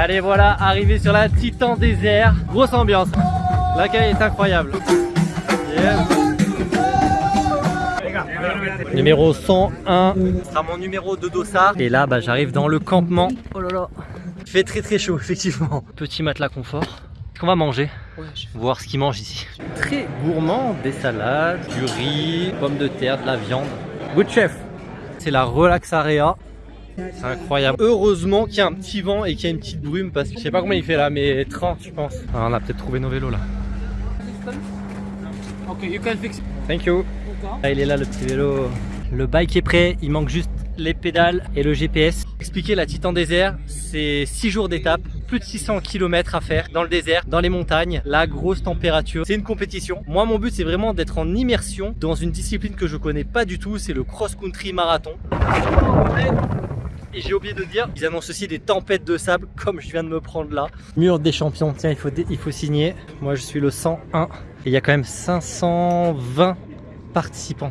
Allez voilà, arrivé sur la Titan désert. Grosse ambiance. L'accueil est incroyable. Numéro 101, ce sera mon numéro de dossard. Et là, bah, j'arrive dans le campement. Oh là là, il fait très très chaud, effectivement. Petit matelas confort. Qu'est-ce qu'on va manger? Voir ce qu'ils mangent ici. Très gourmand, des salades, du riz, pommes de terre, de la viande. Good chef C'est la Relax Area. C'est incroyable. Heureusement qu'il y a un petit vent et qu'il y a une petite brume parce que je sais pas combien il fait là, mais 30 je pense. Ah, on a peut-être trouvé nos vélos là. Ok, you can fix it. Thank you. Ah, il est là le petit vélo. Le bike est prêt, il manque juste les pédales et le GPS. Expliquer la Titan Désert, c'est 6 jours d'étape, plus de 600 km à faire dans le désert, dans les montagnes, la grosse température. C'est une compétition. Moi, mon but, c'est vraiment d'être en immersion dans une discipline que je connais pas du tout, c'est le cross-country marathon. Et j'ai oublié de dire, ils annoncent aussi des tempêtes de sable comme je viens de me prendre là. Mur des champions, tiens, il faut, signer. Moi, je suis le 101 et il y a quand même 520 participants.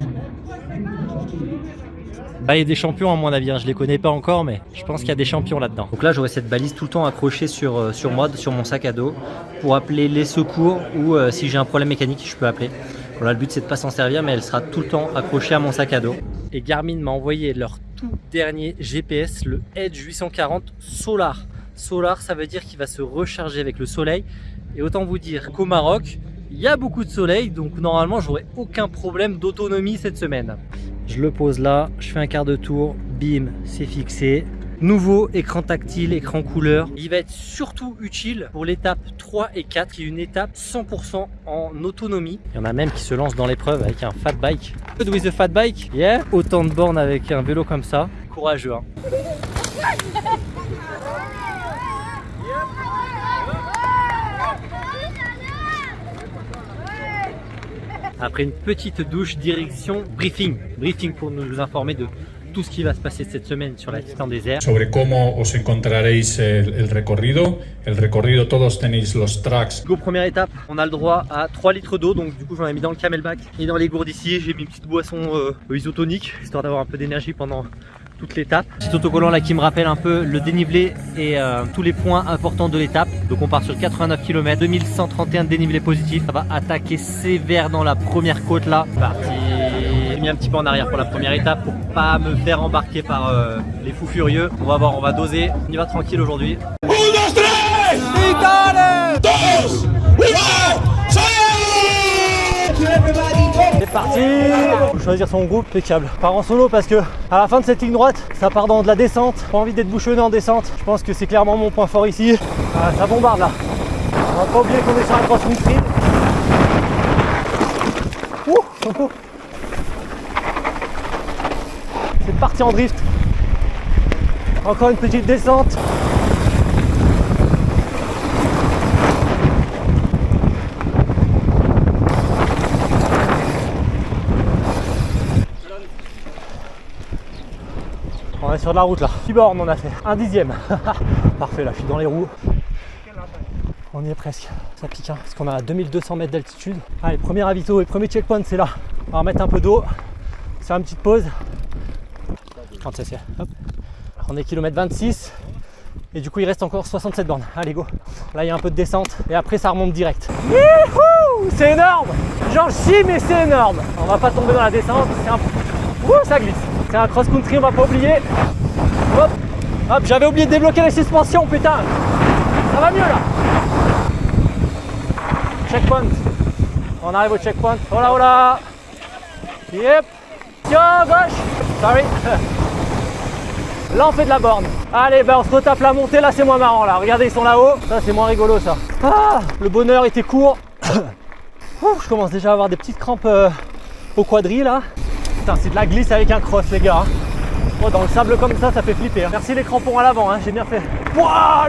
Bah, il y a des champions à mon avis, hein. je les connais pas encore, mais je pense qu'il y a des champions là-dedans. Donc là, j'aurai cette balise tout le temps accrochée sur, euh, moi, sur mon sac à dos, pour appeler les secours ou euh, si j'ai un problème mécanique, je peux appeler. Voilà, le but c'est de pas s'en servir, mais elle sera tout le temps accrochée à mon sac à dos. Et Garmin m'a envoyé leur tout dernier GPS, le Edge 840 Solar. Solar, ça veut dire qu'il va se recharger avec le soleil. Et autant vous dire qu'au Maroc, il y a beaucoup de soleil, donc normalement j'aurai aucun problème d'autonomie cette semaine. Je le pose là, je fais un quart de tour, bim, c'est fixé. Nouveau écran tactile, écran couleur. Il va être surtout utile pour l'étape 3 et 4, qui est une étape 100% en autonomie. Il y en a même qui se lancent dans l'épreuve avec un fat bike. Good with a fat bike? Yeah Autant de bornes avec un vélo comme ça. Courageux hein. Après une petite douche, direction briefing. Briefing pour nous informer de tout ce qui va se passer cette semaine sur la Titan Désert. Sobre cómo os encontraréis el, el recorrido. El recorrido, todos tenéis los tracks. Go, première étape, on a le droit à 3 litres d'eau, donc du coup j'en ai mis dans le camelback et dans les gourdes ici, j'ai mis une petite boisson euh, isotonique, histoire d'avoir un peu d'énergie pendant toute l'étape. Petit autocollant là qui me rappelle un peu le dénivelé et euh, tous les points importants de l'étape. Donc on part sur 89 km, 2131 de dénivelé positif. Ça va attaquer sévère dans la première côte là. Parti mis un petit peu en arrière pour la première étape pour pas me faire embarquer par euh, les fous furieux. On va voir, on va doser. On y va tranquille aujourd'hui. C'est parti Faut choisir son groupe, impeccable. Part en solo parce que à la fin de cette ligne droite, ça part dans de la descente. Pas envie d'être bouchonné en descente. Je pense que c'est clairement mon point fort ici. Ah, ça bombarde là. On va pas oublier qu'on est sur un cross country. Ouh C'est parti en drift. Encore une petite descente. On est sur de la route là. 6 bornes on a fait. Un dixième. Parfait là, je suis dans les roues. On y est presque. Ça pique hein, parce qu'on a à 2200 mètres d'altitude. Allez, premier ravito et premier checkpoint c'est là. On va remettre un peu d'eau. Faire une petite pause. On est kilomètre 26. Et du coup il reste encore 67 bornes. Allez go. Là il y a un peu de descente. Et après ça remonte direct. C'est énorme J'en chie mais c'est énorme. On va pas tomber dans la descente. Un... Ça glisse. C'est un cross-country, on va pas oublier. Hop, hop, j'avais oublié de débloquer les suspensions, putain. Ça va mieux là. Checkpoint. On arrive au checkpoint. Oh là. Yep. Yo, gauche. Sorry. Là, on fait de la borne. Allez, ben on se retape la montée. Là, c'est moins marrant. Là, regardez, ils sont là-haut. Ça, c'est moins rigolo, ça. Ah, le bonheur était court. Je commence déjà à avoir des petites crampes euh, au quadrille là. Putain, c'est de la glisse avec un cross, les gars. Oh, dans le sable comme ça, ça fait flipper. hein. Merci les crampons à l'avant, hein, j'ai bien fait.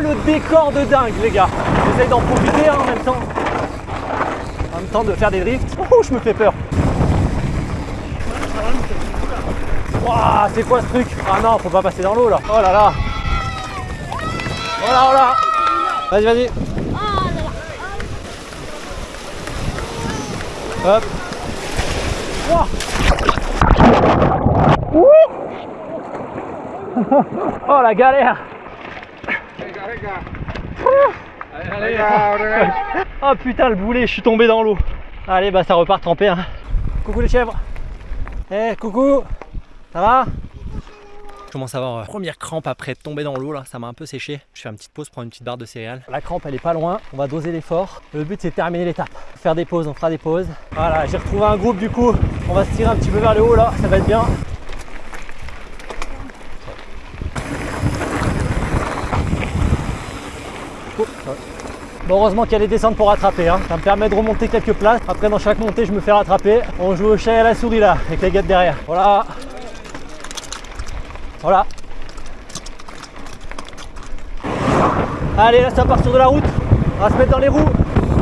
Le décor de dingue, les gars. J'essaye d'en profiter hein, en même temps. En même temps de faire des drifts. Oh, je me fais peur. Waouh, c'est quoi ce truc Ah non, faut pas passer dans l'eau là. Oh là là. Oh là, oh là. Vas-y, vas-y. Oh la galère Oh putain le boulet, je suis tombé dans l'eau. Allez bah ça repart trempé hein. Coucou les chèvres. Eh coucou. Ça va? Je commence à avoir euh, première crampe après tombé dans l'eau là, ça m'a un peu séché. Je fais une petite pause, prendre une petite barre de céréales. La crampe elle est pas loin, on va doser l'effort. Le but c'est de terminer l'étape. Faire des pauses, on fera des pauses. Voilà, j'ai retrouvé un groupe du coup. On va se tirer un petit peu vers le haut là, ça va être bien. Bon, heureusement qu'il y a les descentes pour rattraper. Hein. Ça me permet de remonter quelques places. Après, dans chaque montée, je me fais rattraper. On joue au chat et à la souris là, avec les gars derrière. Voilà. Voilà. Allez, là, ça part sur de la route. On va se mettre dans les roues.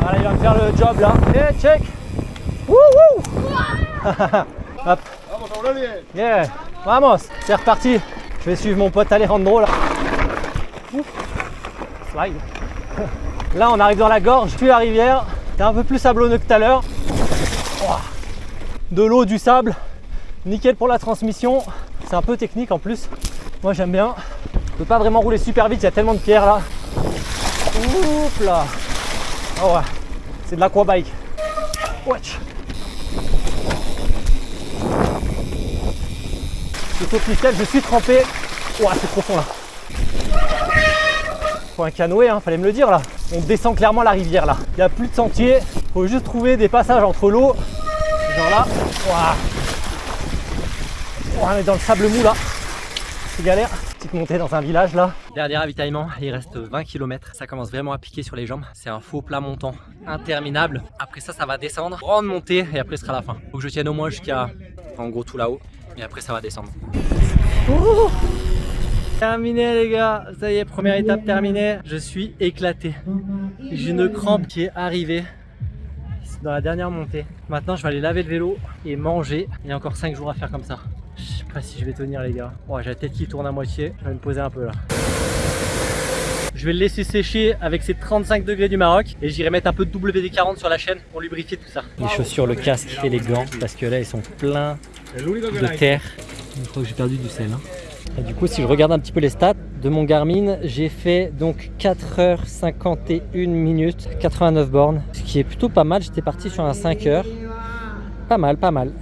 Allez, il va me faire le job là. Et eh, check. Wouhou Hop. Yeah. Vamos. C'est reparti. Je vais suivre mon pote Alejandro là. Slide. Là, on arrive dans la gorge, puis la rivière. C'est un peu plus sablonneux que tout à l'heure. De l'eau, du sable. Nickel pour la transmission. C'est un peu technique en plus. Moi, j'aime bien. Je peux pas vraiment rouler super vite, il y a tellement de pierres là. Oups là. Oh ouais. C'est de l'aquabike. Watch. Je saute je suis trempé. Ouah, c'est profond là. Faut un canoë, hein, fallait me le dire là. On descend clairement la rivière là. Il n'y a plus de sentier. Faut juste trouver des passages entre l'eau. Genre là. On est dans le sable mou là. C'est galère. Petite montée dans un village là. Dernier ravitaillement, il reste 20 km. Ça commence vraiment à piquer sur les jambes. C'est un faux plat montant interminable. Après ça, ça va descendre. Grande montée et après ce sera la fin. Faut que je tienne au moins jusqu'à en gros tout là-haut. Et après ça va descendre. Terminé les gars, ça y est, première étape terminée. Je suis éclaté. J'ai une crampe qui est arrivée dans la dernière montée. Maintenant, je vais aller laver le vélo et manger. Il y a encore 5 jours à faire comme ça. Sais pas si je vais tenir les gars. Oh, j'ai la tête qui tourne à moitié. Je vais me poser un peu là. Je vais le laisser sécher avec ses 35 degrés du Maroc et j'irai mettre un peu de WD-40 sur la chaîne pour lubrifier tout ça. Les chaussures, le casque et les gants parce que là ils sont pleins de terre. Je crois que j'ai perdu du sel. Hein du coup, si je regarde un petit peu les stats de mon Garmin, j'ai fait donc 4h51 minutes, 89 bornes, ce qui est plutôt pas mal. J'étais parti sur un 5h. Pas mal, pas mal.